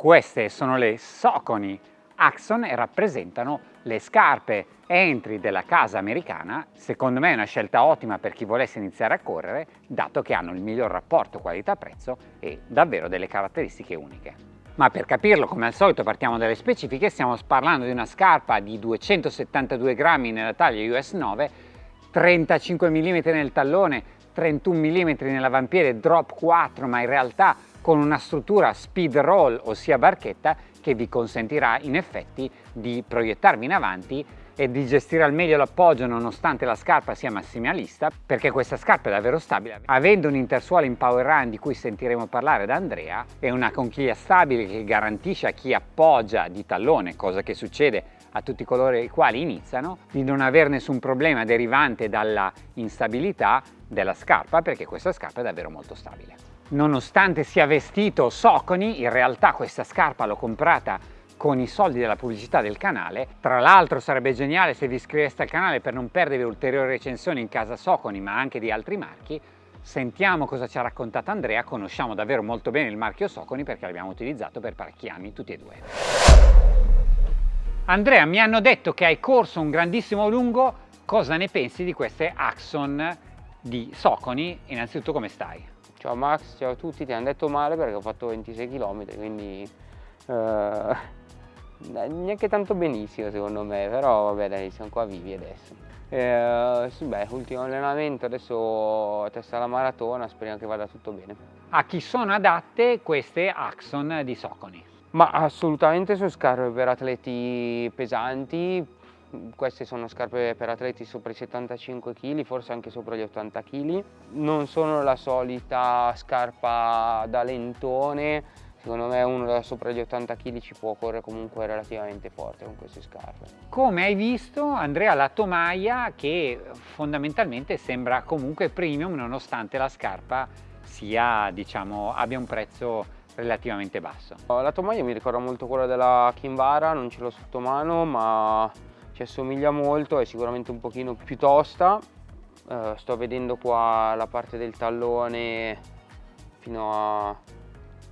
Queste sono le Soconi Axon e rappresentano le scarpe entry della casa americana. Secondo me è una scelta ottima per chi volesse iniziare a correre, dato che hanno il miglior rapporto qualità-prezzo e davvero delle caratteristiche uniche. Ma per capirlo, come al solito, partiamo dalle specifiche. Stiamo parlando di una scarpa di 272 grammi nella taglia US 9, 35 mm nel tallone, 31 mm nell'avampiede, drop 4, ma in realtà con una struttura speed roll, ossia barchetta, che vi consentirà in effetti di proiettarvi in avanti e di gestire al meglio l'appoggio nonostante la scarpa sia massimalista perché questa scarpa è davvero stabile. Avendo un intersuolo in power run di cui sentiremo parlare da Andrea e una conchiglia stabile che garantisce a chi appoggia di tallone cosa che succede a tutti coloro i quali iniziano di non avere nessun problema derivante dalla instabilità della scarpa perché questa scarpa è davvero molto stabile Nonostante sia vestito Soconi, in realtà questa scarpa l'ho comprata con i soldi della pubblicità del canale. Tra l'altro sarebbe geniale se vi iscriveste al canale per non perdere ulteriori recensioni in casa Soconi ma anche di altri marchi. Sentiamo cosa ci ha raccontato Andrea, conosciamo davvero molto bene il marchio Soconi perché l'abbiamo utilizzato per parecchi anni tutti e due. Andrea, mi hanno detto che hai corso un grandissimo lungo, cosa ne pensi di queste Axon di Soconi? Innanzitutto come stai? Ciao Max, ciao a tutti, ti hanno detto male perché ho fatto 26 km, quindi eh, neanche tanto benissimo secondo me, però vabbè dai, siamo qua vivi adesso. Eh, sì, beh, ultimo allenamento, adesso testa la maratona, speriamo che vada tutto bene. A chi sono adatte queste Axon di Soconi? Ma assolutamente sono scarpe per atleti pesanti, queste sono scarpe per atleti sopra i 75 kg, forse anche sopra gli 80 kg. Non sono la solita scarpa da lentone, secondo me uno da sopra gli 80 kg ci può correre comunque relativamente forte con queste scarpe. Come hai visto Andrea la tomaia che fondamentalmente sembra comunque premium nonostante la scarpa sia, diciamo, abbia un prezzo relativamente basso. La tomaia mi ricorda molto quella della Kinvara, non ce l'ho sotto mano ma ci assomiglia molto, è sicuramente un pochino più tosta. Uh, sto vedendo qua la parte del tallone fino a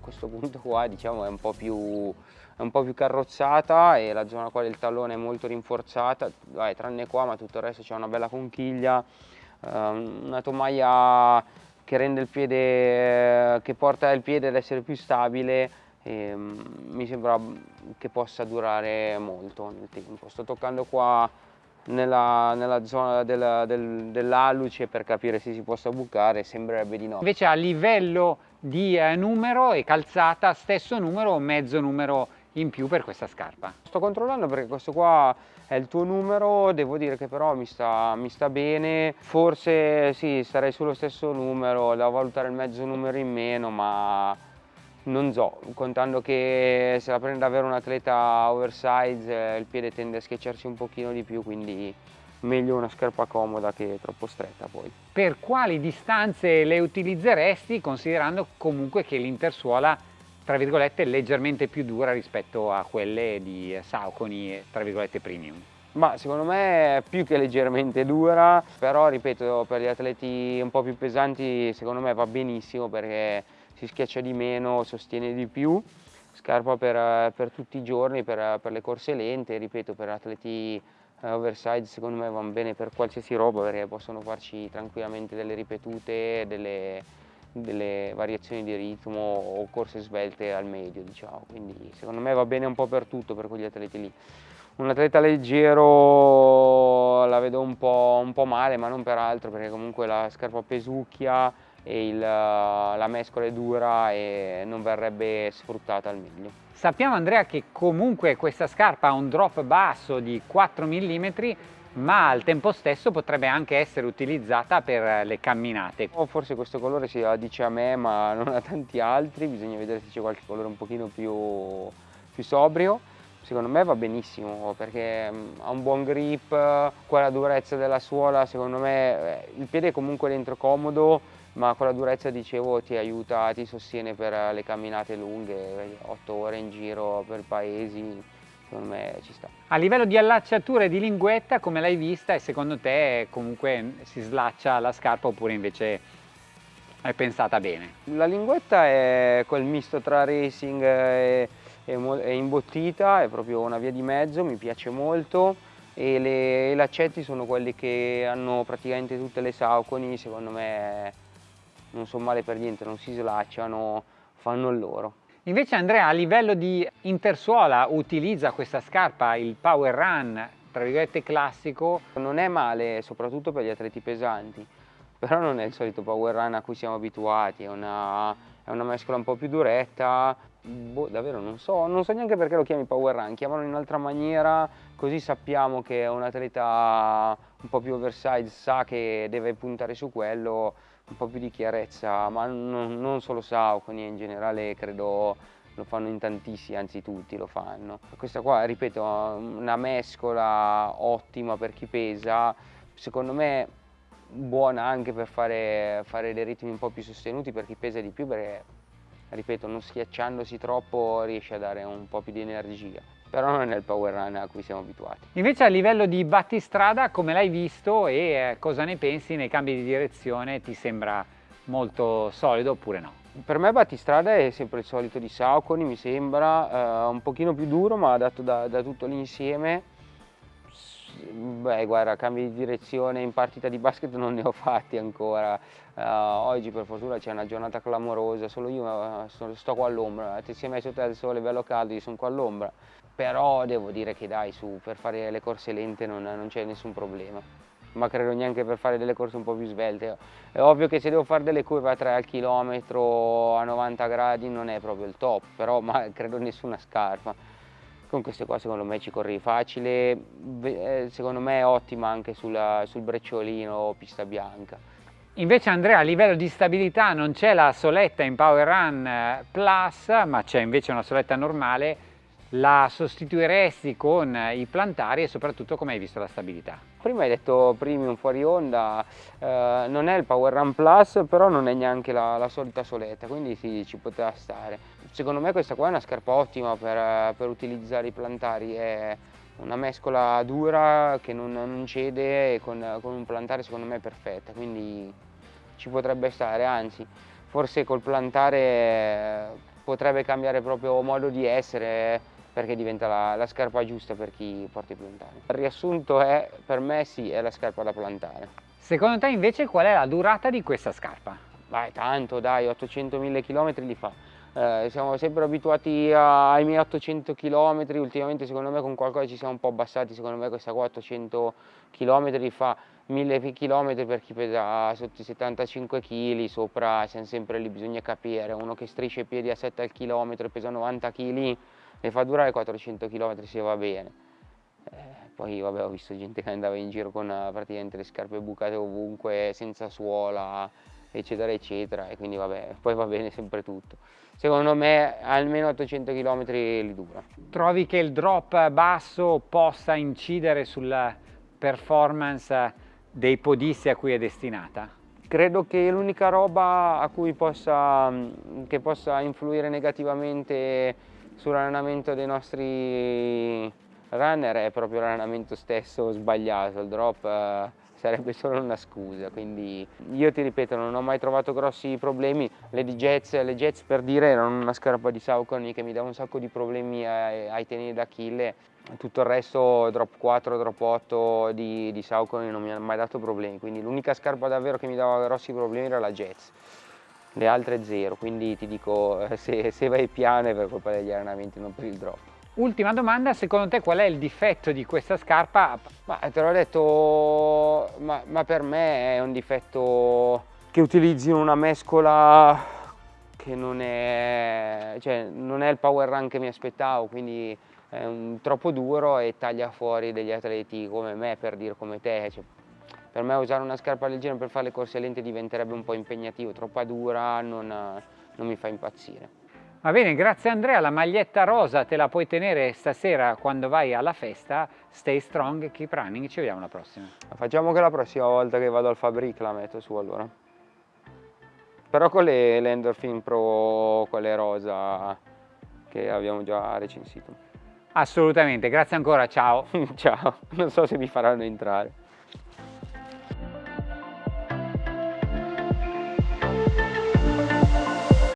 questo punto qua diciamo è un po' più, è un po più carrozzata e la zona qua del tallone è molto rinforzata, Vai, tranne qua ma tutto il resto c'è una bella conchiglia, uh, una tomaia che rende il piede, che porta il piede ad essere più stabile e mm, mi sembra che possa durare molto nel tempo. Sto toccando qua nella, nella zona del, del, dell'alluce per capire se si possa bucare, sembrerebbe di no. Invece a livello di eh, numero e calzata, stesso numero o mezzo numero in più per questa scarpa? Sto controllando perché questo qua è il tuo numero, devo dire che però mi sta, mi sta bene, forse sì, starei sullo stesso numero, da valutare il mezzo numero in meno, ma non so, contando che se la prende davvero un atleta oversize il piede tende a schiacciarsi un pochino di più, quindi meglio una scarpa comoda che troppo stretta poi. Per quali distanze le utilizzeresti considerando comunque che l'intersuola tra virgolette è leggermente più dura rispetto a quelle di Saucony tra virgolette premium? Ma secondo me è più che leggermente dura, però ripeto per gli atleti un po' più pesanti secondo me va benissimo perché si schiaccia di meno, sostiene di più, scarpa per, per tutti i giorni, per, per, le corse lente, ripeto per atleti eh, oversize secondo me vanno bene per qualsiasi roba perché possono farci tranquillamente delle ripetute, delle, delle variazioni di ritmo o corse svelte al medio diciamo, quindi secondo me va bene un po' per tutto per quegli atleti lì. Un atleta leggero la vedo un po', un po male ma non per altro perché comunque la scarpa pesucchia e il, la mescola è dura e non verrebbe sfruttata al meglio. Sappiamo Andrea che comunque questa scarpa ha un drop basso di 4 mm ma al tempo stesso potrebbe anche essere utilizzata per le camminate. Oh, forse questo colore si dice a me ma non a tanti altri, bisogna vedere se c'è qualche colore un pochino più, più sobrio. Secondo me va benissimo perché mm, ha un buon grip, qua la durezza della suola secondo me, eh, il piede è comunque dentro comodo, ma con la durezza dicevo ti aiuta, ti sostiene per le camminate lunghe, 8 ore in giro per paesi, secondo me ci sta. A livello di allacciatura e di linguetta come l'hai vista e secondo te comunque si slaccia la scarpa oppure invece è pensata bene? La linguetta è quel misto tra racing e è, è imbottita, è proprio una via di mezzo, mi piace molto e le, i laccetti sono quelli che hanno praticamente tutte le sauconi, secondo me non sono male per niente, non si slacciano, fanno il loro. Invece Andrea a livello di intersuola utilizza questa scarpa, il Power Run, tra virgolette classico? Non è male soprattutto per gli atleti pesanti, però non è il solito Power Run a cui siamo abituati, è una, è una mescola un po' più duretta, boh, davvero non so, non so neanche perché lo chiami Power Run, chiamano in un'altra maniera, così sappiamo che un atleta un po' più oversize sa che deve puntare su quello, un po' più di chiarezza, ma non, non solo Sauconi, in generale credo lo fanno in tantissimi, anzi tutti lo fanno. Questa qua, ripeto, una mescola ottima per chi pesa, secondo me buona anche per fare, fare dei ritmi un po' più sostenuti per chi pesa di più perché, ripeto, non schiacciandosi troppo riesce a dare un po' più di energia però non è il power run a cui siamo abituati. Invece a livello di battistrada come l'hai visto e eh, cosa ne pensi nei cambi di direzione? Ti sembra molto solido oppure no? Per me battistrada è sempre il solito di Sauconi, mi sembra, eh, un pochino più duro ma dato da, da tutto l'insieme. Beh guarda, cambi di direzione in partita di basket non ne ho fatti ancora, uh, oggi per fortuna c'è una giornata clamorosa, solo io uh, sto qua all'ombra, ti sei messo te al sole bello caldo, io sono qua all'ombra, però devo dire che dai su, per fare le corse lente non, non c'è nessun problema. Ma credo neanche per fare delle corse un po' più svelte. È ovvio che se devo fare delle curve a 3 al chilometro a 90 gradi non è proprio il top, però ma credo nessuna scarpa. Con queste qua secondo me ci corri facile, eh, secondo me è ottima anche sulla, sul brecciolino pista bianca. Invece Andrea a livello di stabilità non c'è la soletta in Power Run eh, Plus, ma c'è invece una soletta normale la sostituiresti con i plantari e soprattutto come hai visto la stabilità? Prima hai detto premium fuori onda, eh, non è il Power Run Plus però non è neanche la, la, solita soletta quindi sì, ci poteva stare. Secondo me questa qua è una scarpa ottima per, per utilizzare i plantari, è una mescola dura che non, non cede e con, con un plantare secondo me è perfetta quindi ci potrebbe stare, anzi forse col plantare potrebbe cambiare proprio modo di essere perché diventa la, la, scarpa giusta per chi porta i plantari. Il riassunto è, per me sì, è la scarpa da plantare. Secondo te invece qual è la durata di questa scarpa? Vai, tanto dai, 800.000 km li fa. Eh, siamo sempre abituati ai miei 800 km, ultimamente secondo me con qualcosa ci siamo un po' abbassati, secondo me questa qua 800 km fa 1000 km per chi pesa sotto i 75 kg, sopra siamo sempre lì, bisogna capire, uno che strisce i piedi a 7 al chilometro e pesa 90 kg e fa durare 400 km se va bene. Eh, poi vabbè, ho visto gente che andava in giro con eh, praticamente le scarpe bucate ovunque, senza suola, eccetera eccetera, e quindi vabbè, poi va bene sempre tutto. Secondo me almeno 800 km li dura. Trovi che il drop basso possa incidere sulla performance dei podisti a cui è destinata? Credo che l'unica roba a cui possa, che possa influire negativamente sull'allenamento dei nostri runner è proprio l'allenamento stesso sbagliato, il drop eh, sarebbe solo una scusa, quindi io ti ripeto non ho mai trovato grossi problemi, le Jets, le Jets per dire erano una scarpa di Saucony che mi dava un sacco di problemi ai, ai tenini d'Achille, tutto il resto drop 4, drop 8 di, di Saucony non mi ha mai dato problemi, quindi l'unica scarpa davvero che mi dava grossi problemi era la Jets. Le altre zero, quindi ti dico eh, se, se vai piano è per colpa degli allenamenti, non per il drop. Ultima domanda, secondo te qual è il difetto di questa scarpa? Ma te l'ho detto, ma, ma, per me è un difetto che utilizzi una mescola che non è, cioè, non è il power run che mi aspettavo, quindi è un, troppo duro e taglia fuori degli atleti come me, per dire come te. Cioè, per me usare una scarpa leggera per fare le corse lente diventerebbe un po' impegnativo, troppa dura, non, non mi fa impazzire. Va bene, grazie Andrea, la maglietta rosa te la puoi tenere stasera quando vai alla festa, stay strong, keep running, ci vediamo alla prossima. Facciamo che la prossima volta che vado al Fabric la metto su allora. Però con le, le Endorphin Pro, quelle rosa che abbiamo già recensito. Assolutamente, grazie ancora, ciao. ciao, non so se mi faranno entrare.